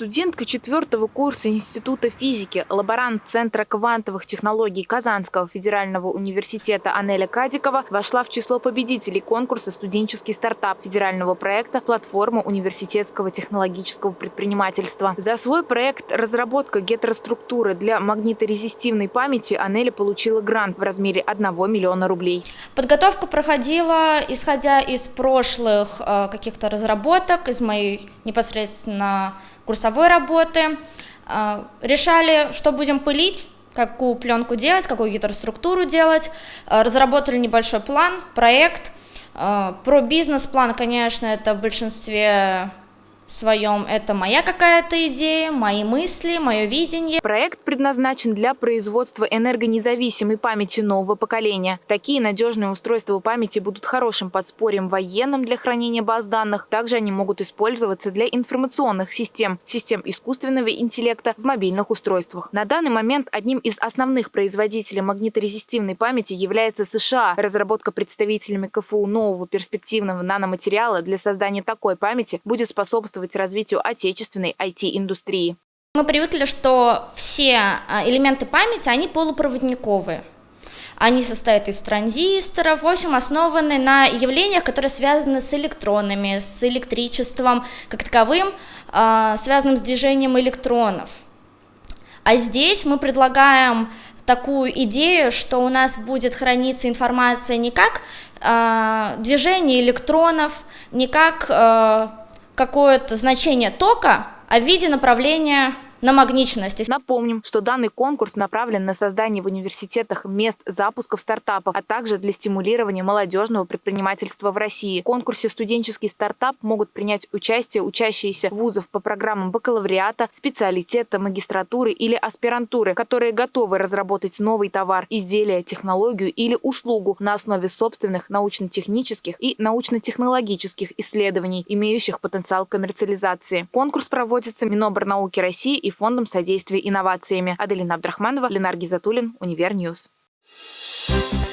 Студентка четвертого курса Института физики, лаборант Центра квантовых технологий Казанского федерального университета Анеля Кадикова вошла в число победителей конкурса «Студенческий стартап» федерального проекта «Платформа университетского технологического предпринимательства». За свой проект «Разработка гетероструктуры для магниторезистивной памяти» Анеля получила грант в размере 1 миллиона рублей. Подготовка проходила, исходя из прошлых э, каких-то разработок, из моей непосредственно курсовой работы. А, решали, что будем пылить, какую пленку делать, какую гидроструктуру делать. А, разработали небольшой план, проект. А, про бизнес-план, конечно, это в большинстве своем. Это моя какая-то идея, мои мысли, мое видение. Проект предназначен для производства энергонезависимой памяти нового поколения. Такие надежные устройства памяти будут хорошим подспорьем военным для хранения баз данных. Также они могут использоваться для информационных систем, систем искусственного интеллекта в мобильных устройствах. На данный момент одним из основных производителей магниторезистивной памяти является США. Разработка представителями КФУ нового перспективного наноматериала для создания такой памяти будет способствовать способствовать развитию отечественной IT-индустрии. Мы привыкли, что все а, элементы памяти, они полупроводниковые. Они состоят из транзисторов, в общем, основаны на явлениях, которые связаны с электронами, с электричеством как таковым, а, связанным с движением электронов. А здесь мы предлагаем такую идею, что у нас будет храниться информация не как э, движение электронов, не как какое-то значение тока, а в виде направления на магничности. Напомним, что данный конкурс направлен на создание в университетах мест запусков стартапов, а также для стимулирования молодежного предпринимательства в России. В конкурсе «Студенческий стартап» могут принять участие учащиеся вузов по программам бакалавриата, специалитета, магистратуры или аспирантуры, которые готовы разработать новый товар, изделие, технологию или услугу на основе собственных научно-технических и научно-технологических исследований, имеющих потенциал коммерциализации. Конкурс проводится Миноборнауки России и Фондом содействия инновациями. Аделина Абдрахманова, Ленар Гизатуллин, Универньюз. Thank you